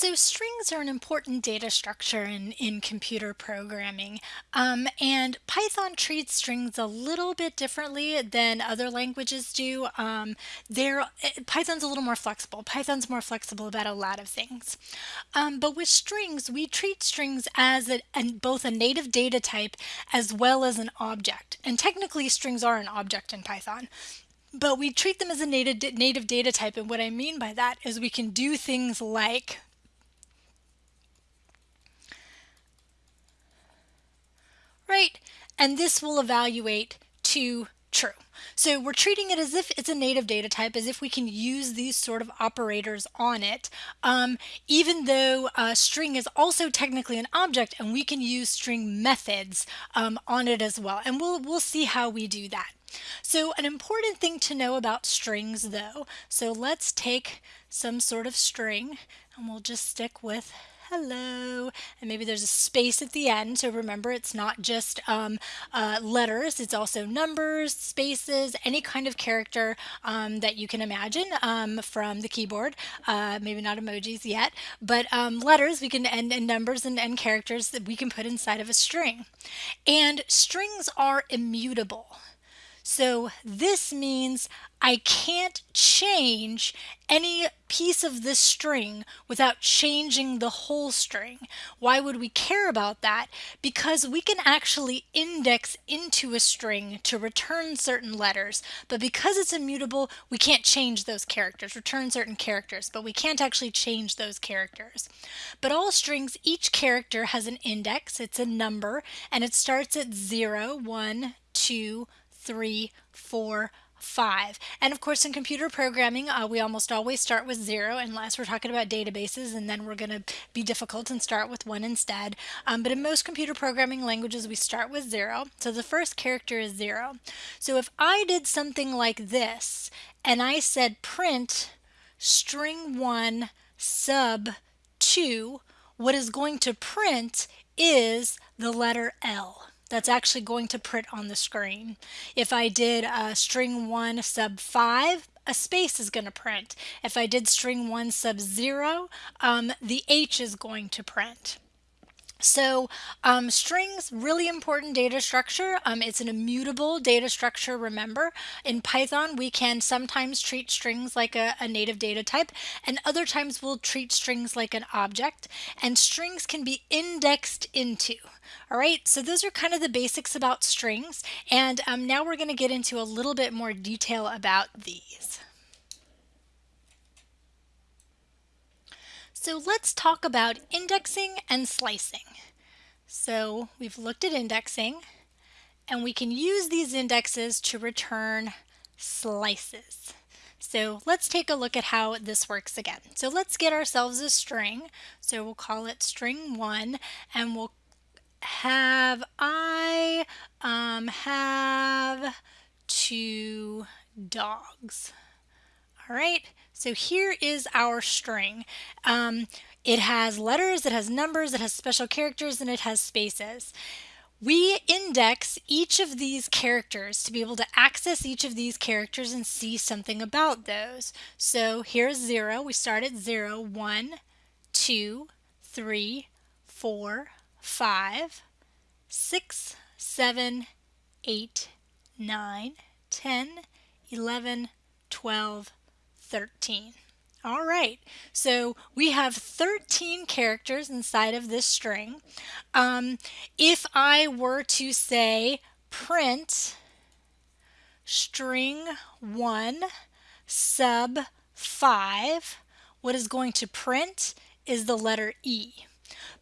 So strings are an important data structure in, in computer programming. Um, and Python treats strings a little bit differently than other languages do. Um, eh, Python's a little more flexible. Python's more flexible about a lot of things. Um, but with strings, we treat strings as a, a, both a native data type as well as an object. And technically strings are an object in Python but we treat them as a native, native data type and what I mean by that is we can do things like right? And this will evaluate to true. So we're treating it as if it's a native data type, as if we can use these sort of operators on it, um, even though a string is also technically an object and we can use string methods um, on it as well. And we'll, we'll see how we do that. So an important thing to know about strings though, so let's take some sort of string and we'll just stick with hello. And maybe there's a space at the end so remember it's not just um, uh, letters it's also numbers spaces any kind of character um, that you can imagine um, from the keyboard. Uh, maybe not emojis yet but um, letters we can and, and numbers and, and characters that we can put inside of a string. And strings are immutable so this means I can't change any piece of this string without changing the whole string. Why would we care about that? Because we can actually index into a string to return certain letters, but because it's immutable, we can't change those characters, return certain characters, but we can't actually change those characters. But all strings, each character has an index, it's a number, and it starts at 0, 1, 2, three, four, five. And of course in computer programming uh, we almost always start with zero unless we're talking about databases and then we're going to be difficult and start with one instead. Um, but in most computer programming languages we start with zero. So the first character is zero. So if I did something like this and I said print string one sub two, what is going to print is the letter L that's actually going to print on the screen. If I did uh, string 1 sub 5, a space is going to print. If I did string 1 sub 0, um, the H is going to print. So um, strings, really important data structure. Um, it's an immutable data structure, remember. In Python, we can sometimes treat strings like a, a, native data type, and other times we'll treat strings like an object, and strings can be indexed into. All right, so those are kind of the basics about strings, and um, now we're going to get into a little bit more detail about these. So let's talk about indexing and slicing. So we've looked at indexing and we can use these indexes to return slices. So let's take a look at how this works again. So let's get ourselves a string. So we'll call it string one and we'll have I um, have two dogs. All right, so here is our string. Um, it has letters, it has numbers, it has special characters, and it has spaces. We index each of these characters to be able to access each of these characters and see something about those. So here's zero. We start at zero, one, two, three, four, five, six, seven, eight, nine, ten, eleven, twelve. 13. All right, so we have 13 characters inside of this string. Um, if I were to say print string 1 sub 5, what is going to print is the letter E.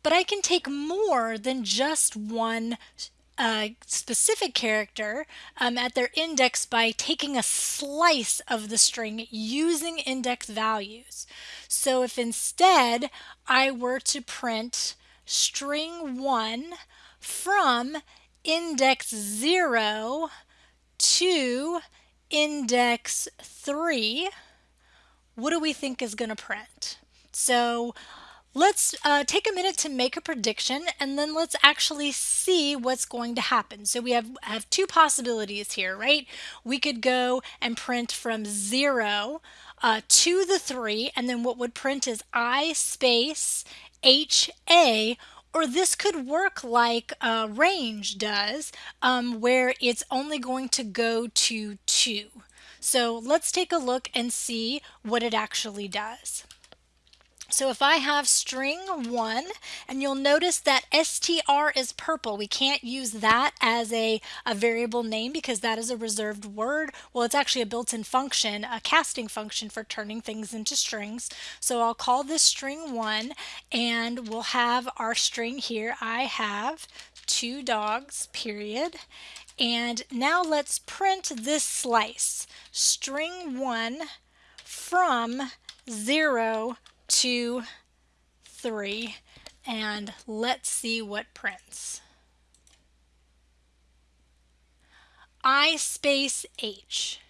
But I can take more than just one a specific character um, at their index by taking a slice of the string using index values. So if instead I were to print string 1 from index 0 to index 3, what do we think is going to print? So Let's uh, take a minute to make a prediction and then let's actually see what's going to happen. So we have, have two possibilities here, right? We could go and print from zero uh, to the 3, and then what would print is I space HA or this could work like uh, range does, um, where it's only going to go to 2. So let's take a look and see what it actually does. So if I have string 1, and you'll notice that str is purple. We can't use that as a, a variable name because that is a reserved word. Well, it's actually a built-in function, a casting function for turning things into strings. So I'll call this string 1, and we'll have our string here. I have two dogs, period. And now let's print this slice, string 1 from 0 two, three, and let's see what prints. I space H.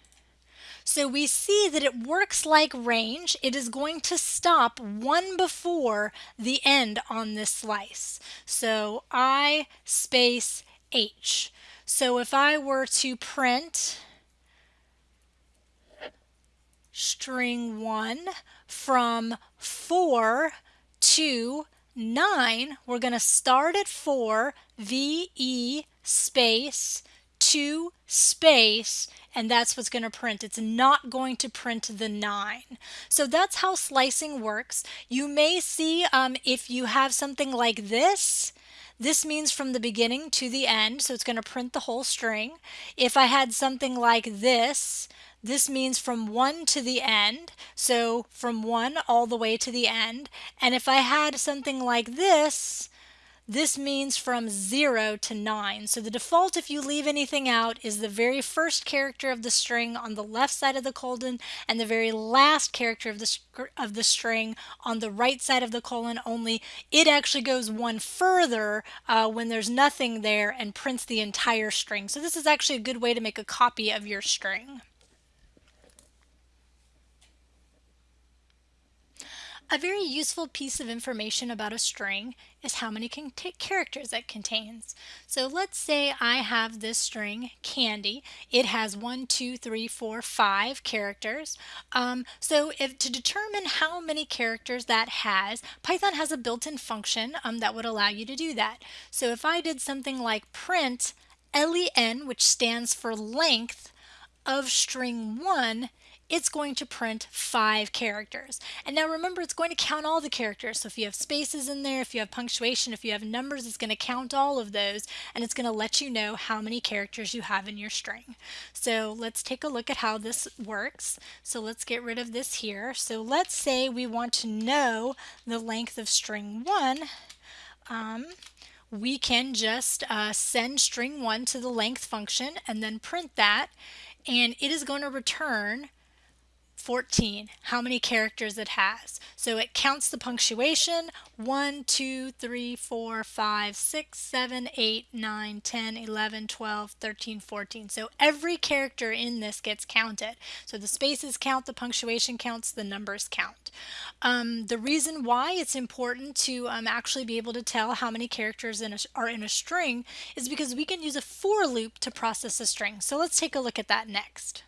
So we see that it works like range. It is going to stop one before the end on this slice. So I space H. So if I were to print string 1 from 4 to 9. We're going to start at 4, VE space 2 space and that's what's going to print. It's not going to print the 9. So that's how slicing works. You may see um, if you have something like this, this means from the beginning to the end, so it's going to print the whole string. If I had something like this, this means from 1 to the end, so from 1 all the way to the end. And if I had something like this, this means from 0 to 9. So the default if you leave anything out is the very first character of the string on the left side of the colon and the very last character of the, of the string on the right side of the colon only. It actually goes one further uh, when there's nothing there and prints the entire string. So this is actually a good way to make a copy of your string. A very useful piece of information about a string is how many characters it contains. So let's say I have this string, candy. It has one, two, three, four, five characters. Um, so if to determine how many characters that has, Python has a built-in function um, that would allow you to do that. So if I did something like print len, which stands for length, of string 1, it's going to print five characters. And now remember, it's going to count all the characters. So if you have spaces in there, if you have punctuation, if you have numbers, it's going to count all of those and it's going to let you know how many characters you have in your string. So let's take a look at how this works. So let's get rid of this here. So let's say we want to know the length of string one. Um, we can just uh, send string one to the length function and then print that and it is going to return 14, how many characters it has. So it counts the punctuation 1, 2, 3, 4, 5, 6, 7, 8, 9, 10, 11, 12, 13, 14. So every character in this gets counted. So the spaces count, the punctuation counts, the numbers count. Um, the reason why it's important to um, actually be able to tell how many characters in a, are in a string is because we can use a for loop to process a string. So let's take a look at that next.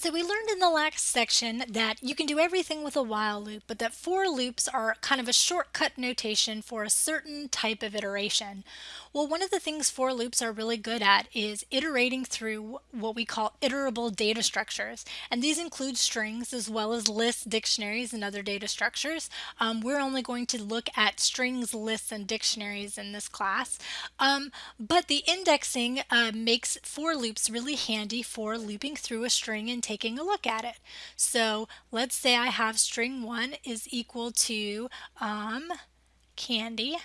So we learned in the last section that you can do everything with a while loop, but that for loops are kind of a shortcut notation for a certain type of iteration. Well, one of the things for loops are really good at is iterating through what we call iterable data structures. And these include strings as well as lists, dictionaries, and other data structures. Um, we're only going to look at strings, lists, and dictionaries in this class. Um, but the indexing uh, makes for loops really handy for looping through a string and taking a look at it. So let's say I have string 1 is equal to um, candy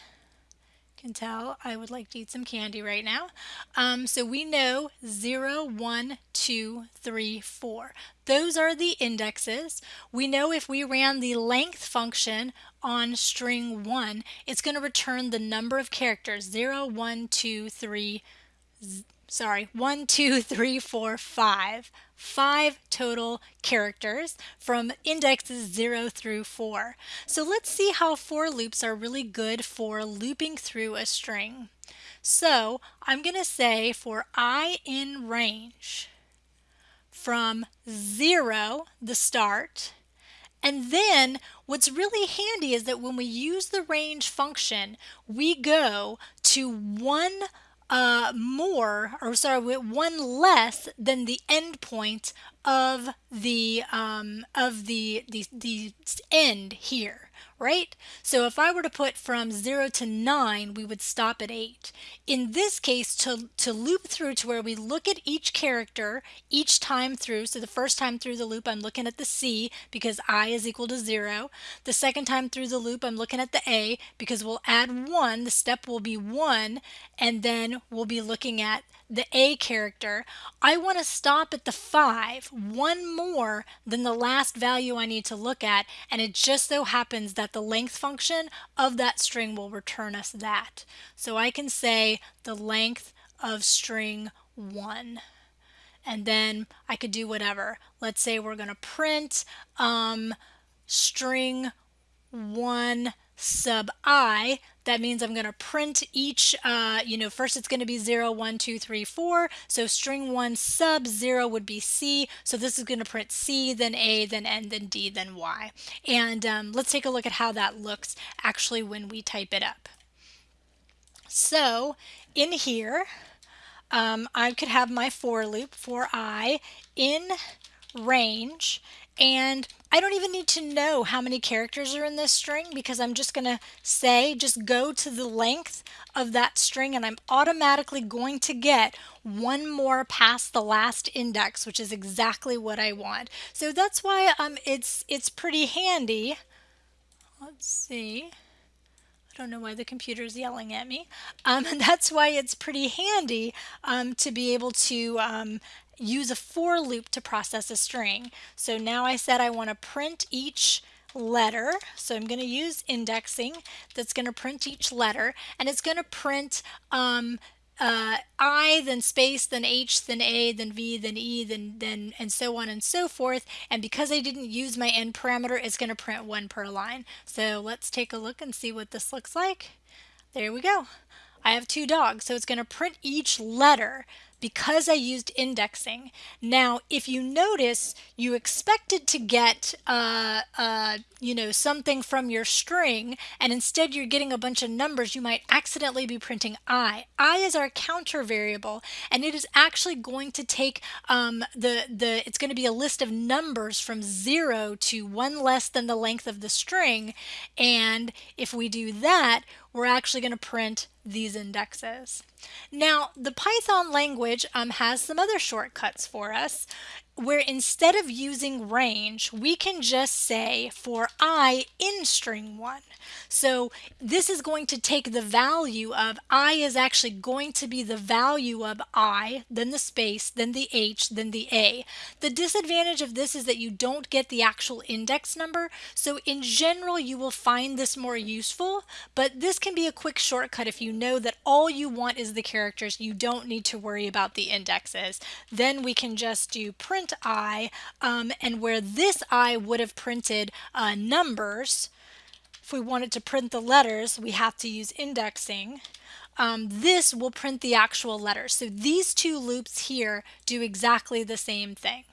can tell I would like to eat some candy right now. Um, so we know 0, 1, 2, 3, 4. Those are the indexes. We know if we ran the length function on string 1, it's going to return the number of characters 0, 1, 2, 3, sorry, one, two, three, four, five. Five total characters from indexes 0 through 4. So let's see how for loops are really good for looping through a string. So I'm going to say for i in range, from 0, the start, and then what's really handy is that when we use the range function, we go to one uh, more, or sorry, one less than the endpoint of the um, of the, the the end here right? So if I were to put from 0 to 9, we would stop at 8. In this case, to, to loop through to where we look at each character each time through, so the first time through the loop, I'm looking at the C because I is equal to 0. The second time through the loop, I'm looking at the A because we'll add 1, the step will be 1, and then we'll be looking at the A character, I want to stop at the 5, one more than the last value I need to look at, and it just so happens that the length function of that string will return us that. So I can say the length of string 1 and then I could do whatever. Let's say we're going to print um, string 1 sub i, that means I'm going to print each, uh, you know, first it's going to be 0, 1, 2, 3, 4. So string 1 sub 0 would be C. So this is going to print C, then A, then N, then D, then Y. And um, let's take a look at how that looks actually when we type it up. So in here, um, I could have my for loop for i in range and I don't even need to know how many characters are in this string because I'm just going to say just go to the length of that string and I'm automatically going to get one more past the last index which is exactly what I want. So that's why um, it's, it's pretty handy. Let's see. I don't know why the computer is yelling at me. Um, and that's why it's pretty handy um, to be able to um, use a for loop to process a string. So now I said I want to print each letter. So I'm going to use indexing that's going to print each letter and it's going to print um, uh, I, then space, then H, then A, then V, then E, then, then, and so on and so forth. And because I didn't use my end parameter, it's going to print one per line. So let's take a look and see what this looks like. There we go. I have two dogs, so it's going to print each letter because I used indexing. Now, if you notice, you expected to get, uh, uh, you know, something from your string, and instead you're getting a bunch of numbers, you might accidentally be printing i. i is our counter variable, and it is actually going to take um, the, the, it's going to be a list of numbers from zero to one less than the length of the string, and if we do that, we're actually going to print these indexes. Now, the Python language um, has some other shortcuts for us where instead of using range, we can just say for i in string 1. So this is going to take the value of i is actually going to be the value of i, then the space, then the h, then the a. The disadvantage of this is that you don't get the actual index number. So in general, you will find this more useful, but this can be a quick shortcut if you know that all you want is the characters. You don't need to worry about the indexes. Then we can just do print print i, um, and where this i would have printed uh, numbers, if we wanted to print the letters, we have to use indexing. Um, this will print the actual letters. So these two loops here do exactly the same thing.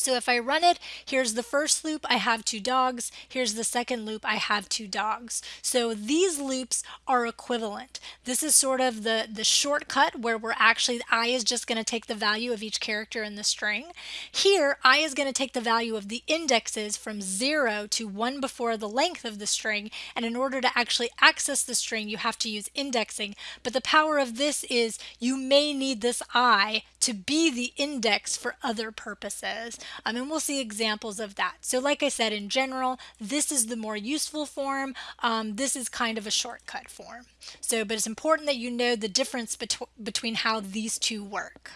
So if I run it, here's the first loop, I have two dogs. Here's the second loop, I have two dogs. So these loops are equivalent. This is sort of the, the shortcut where we're actually, I is just going to take the value of each character in the string. Here, I is going to take the value of the indexes from 0 to 1 before the length of the string. And in order to actually access the string, you have to use indexing. But the power of this is you may need this I to be the index for other purposes. Um, and we'll see examples of that. So like I said, in general, this is the more useful form. Um, this is kind of a shortcut form. So, but it's important that you know the difference betw between how these two work.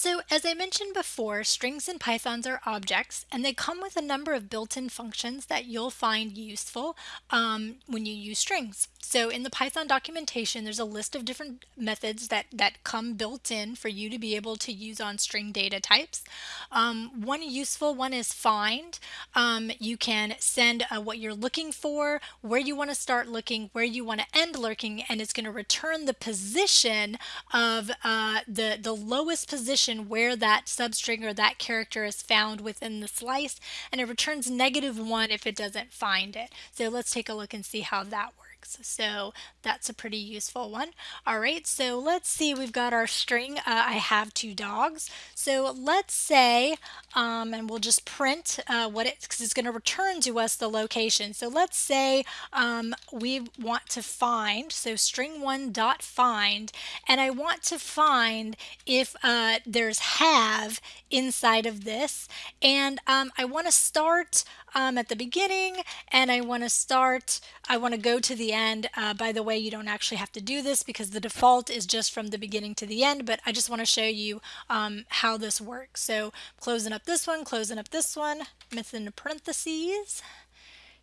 So as I mentioned before, strings in Pythons are objects and they come with a number of built-in functions that you'll find useful um, when you use strings. So in the Python documentation, there's a list of different methods that, that come built in for you to be able to use on string data types. Um, one useful one is find. Um, you can send uh, what you're looking for, where you want to start looking, where you want to end looking, and it's going to return the position of uh, the, the lowest position where that substring or that character is found within the slice, and it returns negative one if it doesn't find it. So let's take a look and see how that works So that's a pretty useful one. All right, so let's see, we've got our string, uh, I have two dogs. So let's say, um, and we'll just print uh, what it's, because it's going to return to us the location. So let's say um, we want to find, so string one dot find, and I want to find if uh, there's have inside of this, and um, I want to start um, at the beginning and I want to start, I want to go to the end. Uh, by the way, you don't actually have to do this because the default is just from the beginning to the end, but I just want to show you um, how this works. So closing up this one, closing up this one, within parentheses.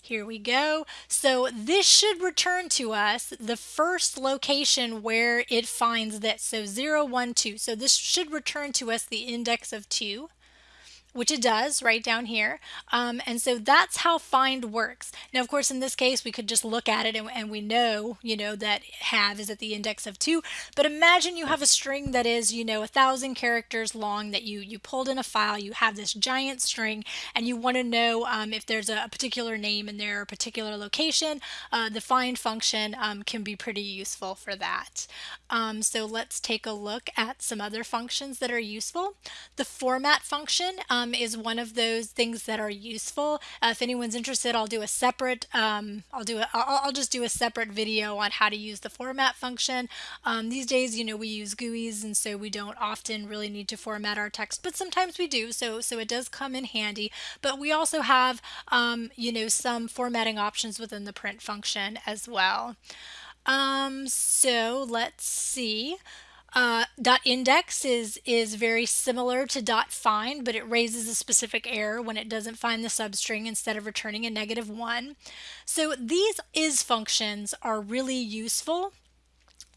Here we go. So this should return to us the first location where it finds this. So 0, 1, 2. So this should return to us the index of 2 which it does right down here. Um, and so that's how find works. Now, of course, in this case, we could just look at it and, and, we know, you know, that have is at the index of two. But imagine you have a string that is, you know, a thousand characters long that you, you pulled in a file. You have this giant string and you want to know um, if there's a, particular name in there a particular location. Uh, the find function um, can be pretty useful for that. Um, so let's take a look at some other functions that are useful. The format function um, um, is one of those things that are useful. Uh, if anyone's interested, I'll do a separate, um, I'll do a, I'll, I'll, just do a separate video on how to use the format function. Um, these days, you know, we use GUIs and so we don't often really need to format our text, but sometimes we do. So, so it does come in handy, but we also have, um, you know, some formatting options within the print function as well. Um, so let's see. Uh, dot index is is very similar to dot find, but it raises a specific error when it doesn't find the substring instead of returning a negative one. So these is functions are really useful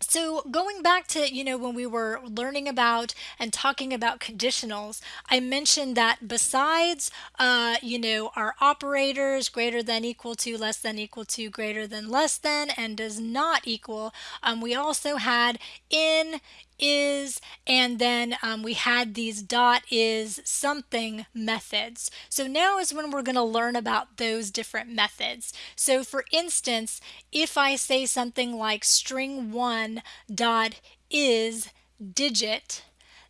so going back to, you know, when we were learning about and talking about conditionals, I mentioned that besides, uh, you know, our operators greater than equal to, less than equal to, greater than less than, and does not equal, um, we also had in, is, and then um, we had these dot is something methods. So now is when we're going to learn about those different methods. So for instance, if I say something like string one dot is digit,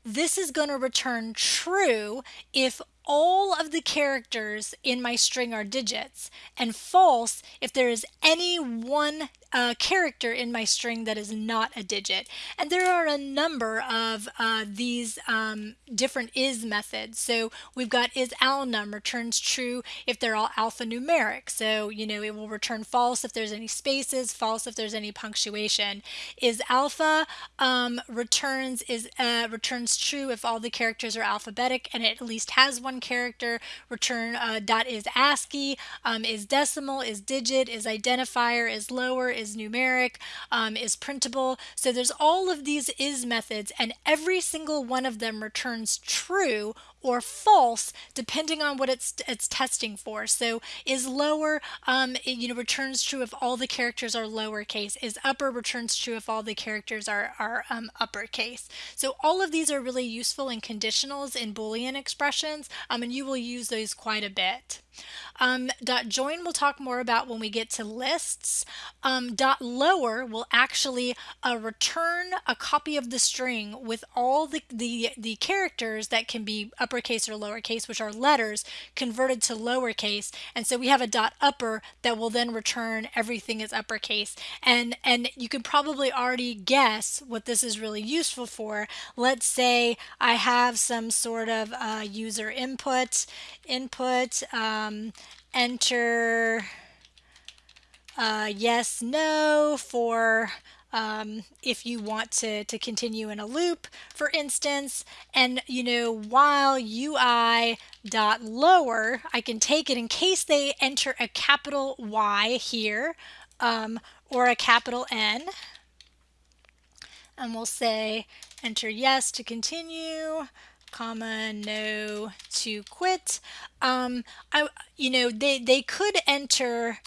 this is going to return true if all of the characters in my string are digits and false if there is any one uh, character in my string that is not a digit. And there are a number of uh, these um, different is methods. So we've got is alnum returns true if they're all alphanumeric. So, you know, it will return false if there's any spaces, false if there's any punctuation. Is alpha um, returns is uh, returns true if all the characters are alphabetic and it at least has one character. Return uh, dot is ASCII, um, is decimal, is digit, is identifier, is lower, is numeric, um, is printable. So there's all of these is methods and every single one of them returns true or false depending on what it's it's testing for. So is lower um, it, you know returns true if all the characters are lowercase. Is upper returns true if all the characters are are um, uppercase. So all of these are really useful in conditionals in Boolean expressions, um, and you will use those quite a bit. Um, dot join we'll talk more about when we get to lists. Um, dot lower will actually uh, return a copy of the string with all the, the, the characters that can be uppercase or lowercase, which are letters, converted to lowercase. And so we have a dot upper that will then return everything as uppercase. And, and you can probably already guess what this is really useful for. Let's say I have some sort of uh, user input, input, um, enter uh, yes, no for um, if you want to, to continue in a loop, for instance. And, you know, while UI dot lower, I can take it in case they enter a capital Y here um, or a capital N. And we'll say enter yes to continue comma no to quit. Um i you know they they could enter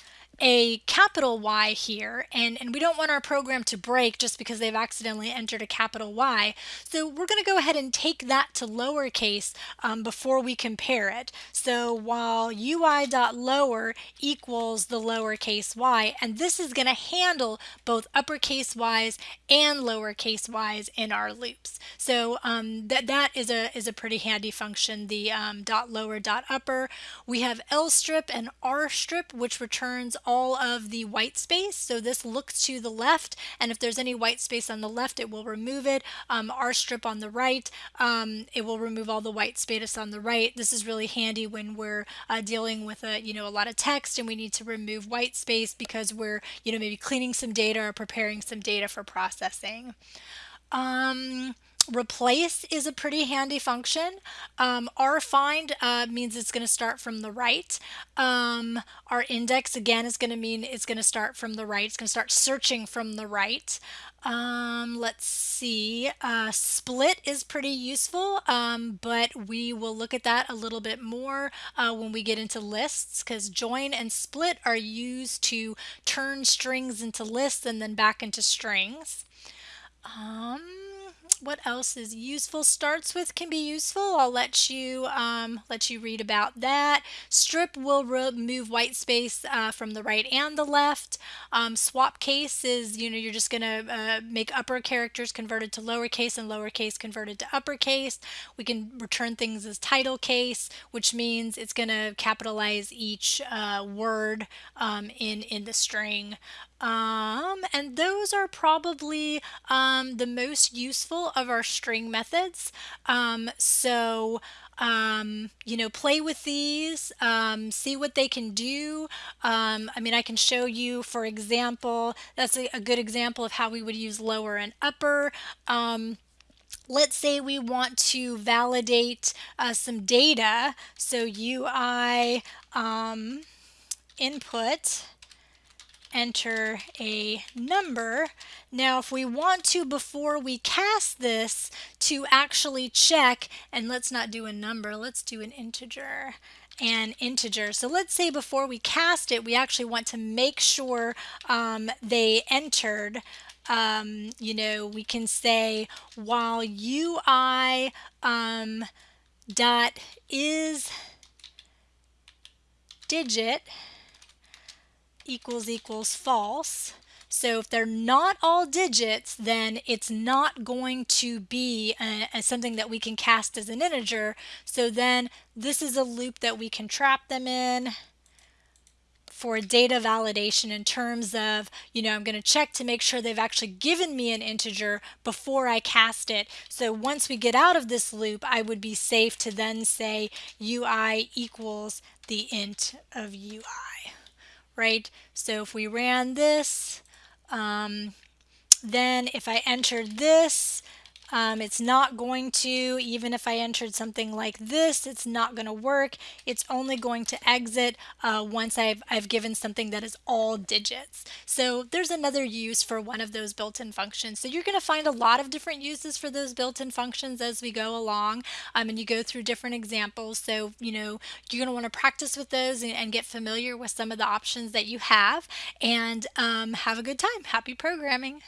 a capital Y here, and, and we don't want our program to break just because they've accidentally entered a capital Y. So we're going to go ahead and take that to lowercase um, before we compare it. So while ui.lower equals the lowercase y, and this is going to handle both uppercase y's and lowercase y's in our loops. So um, that, that is a, is a pretty handy function, the um, dot lower dot upper. We have L strip and R strip, which returns all of the white space. So this looks to the left, and if there's any white space on the left, it will remove it. Um, strip on the right, um, it will remove all the white space on the right. This is really handy when we're uh, dealing with a you know a lot of text and we need to remove white space because we're you know maybe cleaning some data or preparing some data for processing. Um, replace is a pretty handy function. Um, find uh, means it's going to start from the right. Um, R index again is going to mean it's going to start from the right. It's going to start searching from the right. Um, let's see. Uh, split is pretty useful, um, but we will look at that a little bit more uh, when we get into lists because join and split are used to turn strings into lists and then back into strings. Um, what else is useful? Starts with can be useful. I'll let you um, let you read about that. Strip will remove white space uh, from the right and the left. Um, swap case is you know you're just going to uh, make upper characters converted to lowercase and lowercase converted to uppercase. We can return things as title case, which means it's going to capitalize each uh, word um, in in the string. Um, and those are probably um, the most useful of our string methods. Um, so, um, you know, play with these, um, see what they can do. Um, I mean, I can show you, for example, that's a, a, good example of how we would use lower and upper. Um, let's say we want to validate uh, some data. So UI um, input enter a number. Now if we want to before we cast this to actually check and let's not do a number let's do an integer an integer. So let's say before we cast it we actually want to make sure um, they entered um, you know we can say while UI um, dot is digit equals equals false. So if they're not all digits, then it's not going to be a, a something that we can cast as an integer. So then this is a loop that we can trap them in for data validation in terms of, you know, I'm going to check to make sure they've actually given me an integer before I cast it. So once we get out of this loop, I would be safe to then say UI equals the int of UI right? So if we ran this, um, then if I entered this, um, it's not going to, even if I entered something like this, it's not going to work. It's only going to exit uh, once I've, I've given something that is all digits. So there's another use for one of those built-in functions. So you're going to find a lot of different uses for those built-in functions as we go along um, and you go through different examples. So, you know, you're going to want to practice with those and, and, get familiar with some of the options that you have and um, have a good time. Happy programming.